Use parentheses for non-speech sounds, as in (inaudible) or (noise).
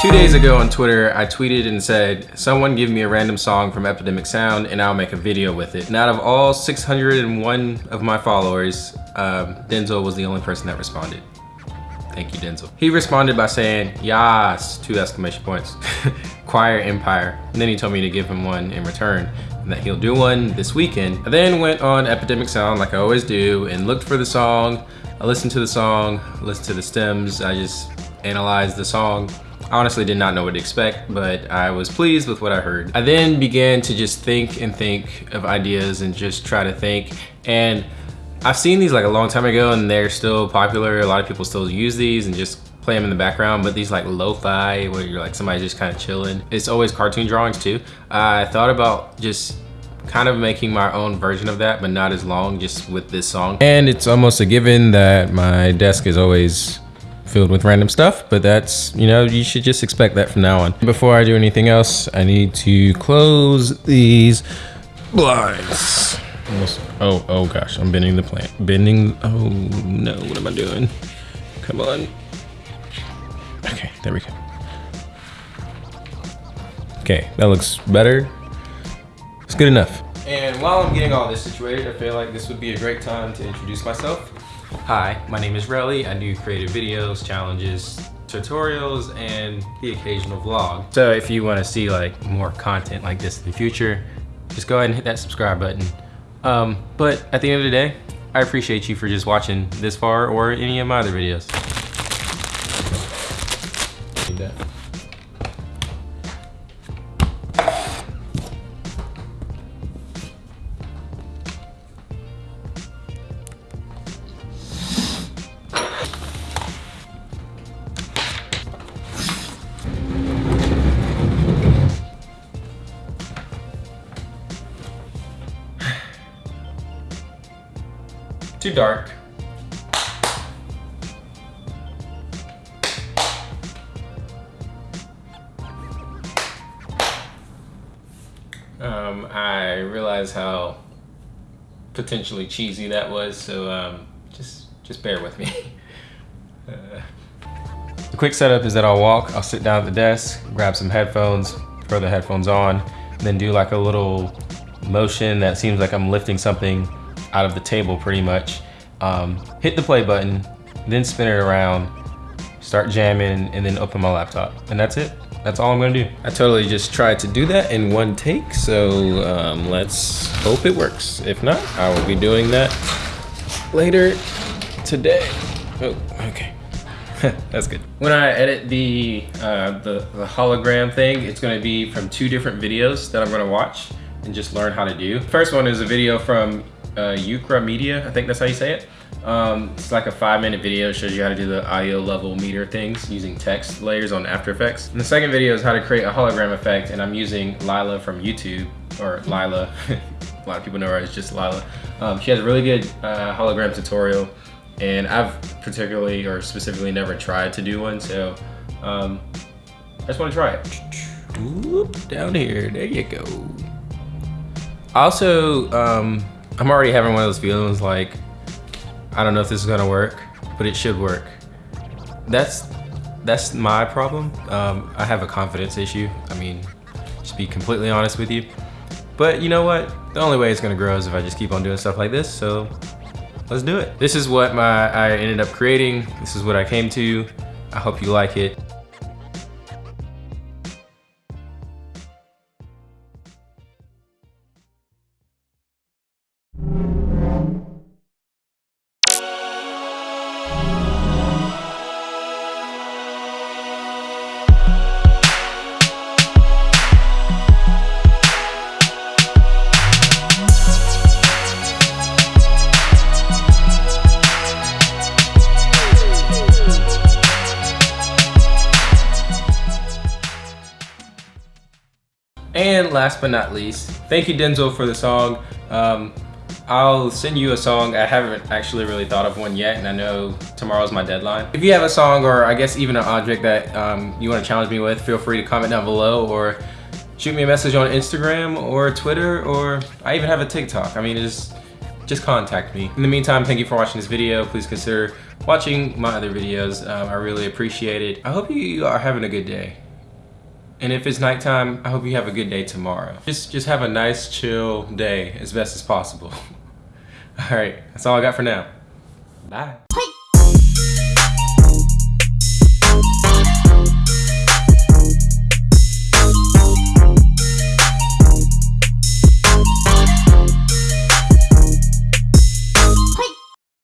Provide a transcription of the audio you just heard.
Two days ago on Twitter, I tweeted and said, someone give me a random song from Epidemic Sound and I'll make a video with it. And out of all 601 of my followers, um, Denzel was the only person that responded. Thank you, Denzel. He responded by saying, Yas, two exclamation points, (laughs) Choir Empire. And then he told me to give him one in return and that he'll do one this weekend. I then went on Epidemic Sound like I always do and looked for the song. I listened to the song, listened to the stems. I just analyzed the song I honestly did not know what to expect, but I was pleased with what I heard. I then began to just think and think of ideas and just try to think. And I've seen these like a long time ago and they're still popular. A lot of people still use these and just play them in the background, but these like lo-fi where you're like somebody just kind of chilling. It's always cartoon drawings too. I thought about just kind of making my own version of that, but not as long just with this song. And it's almost a given that my desk is always filled with random stuff, but that's, you know, you should just expect that from now on. Before I do anything else, I need to close these blinds. Oh, oh gosh, I'm bending the plant. Bending, oh no, what am I doing? Come on. Okay, there we go. Okay, that looks better. It's good enough. And while I'm getting all this situated, I feel like this would be a great time to introduce myself. Hi, my name is Relly. I do creative videos, challenges, tutorials, and the occasional vlog. So if you wanna see like more content like this in the future, just go ahead and hit that subscribe button. Um, but at the end of the day, I appreciate you for just watching this far or any of my other videos. Dark. Um, I realize how potentially cheesy that was, so um, just just bear with me. uh, (laughs) the quick setup is that I'll walk, I'll sit down at the desk, grab some headphones, throw the headphones on, then do like a little motion that seems like I'm lifting something out of the table pretty much. Um, hit the play button, then spin it around, start jamming, and then open my laptop. And that's it. That's all I'm gonna do. I totally just tried to do that in one take, so um, let's hope it works. If not, I will be doing that later today. Oh, okay. (laughs) That's good. When I edit the, uh, the, the hologram thing, it's gonna be from two different videos that I'm gonna watch and just learn how to do. First one is a video from uh, Media, I think that's how you say it. Um, it's like a five minute video, shows you how to do the audio level meter things using text layers on After Effects. And the second video is how to create a hologram effect and I'm using Lila from YouTube, or Lila, (laughs) a lot of people know her as just Lila. Um, she has a really good uh, hologram tutorial and I've particularly or specifically never tried to do one, so um, I just want to try it. Whoop, down here, there you go. Also, um, I'm already having one of those feelings like, I don't know if this is gonna work, but it should work. That's that's my problem. Um, I have a confidence issue. I mean, just be completely honest with you. But you know what? The only way it's gonna grow is if I just keep on doing stuff like this, so let's do it. This is what my I ended up creating. This is what I came to. I hope you like it. Last but not least, thank you Denzel for the song. Um, I'll send you a song. I haven't actually really thought of one yet, and I know tomorrow's my deadline. If you have a song or I guess even an object that um, you want to challenge me with, feel free to comment down below or shoot me a message on Instagram or Twitter or I even have a TikTok. I mean, just just contact me. In the meantime, thank you for watching this video. Please consider watching my other videos. Um, I really appreciate it. I hope you are having a good day. And if it's nighttime, I hope you have a good day tomorrow. Just, just have a nice, chill day as best as possible. (laughs) All right, that's all I got for now. Bye.